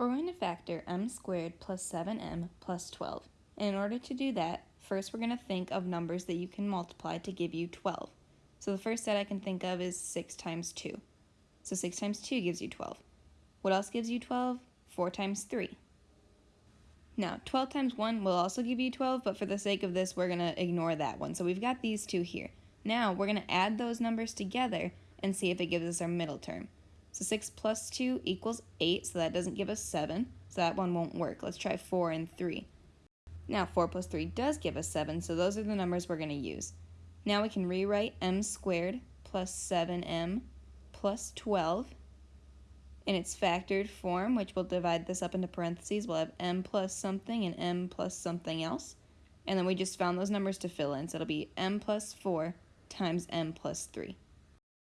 We're going to factor m squared plus 7m plus 12. And in order to do that, first we're going to think of numbers that you can multiply to give you 12. So the first set I can think of is 6 times 2. So 6 times 2 gives you 12. What else gives you 12? 4 times 3. Now, 12 times 1 will also give you 12, but for the sake of this, we're going to ignore that one. So we've got these two here. Now, we're going to add those numbers together and see if it gives us our middle term. So 6 plus 2 equals 8, so that doesn't give us 7, so that one won't work. Let's try 4 and 3. Now 4 plus 3 does give us 7, so those are the numbers we're going to use. Now we can rewrite m squared plus 7m plus 12 in its factored form, which we'll divide this up into parentheses. We'll have m plus something and m plus something else. And then we just found those numbers to fill in, so it'll be m plus 4 times m plus 3.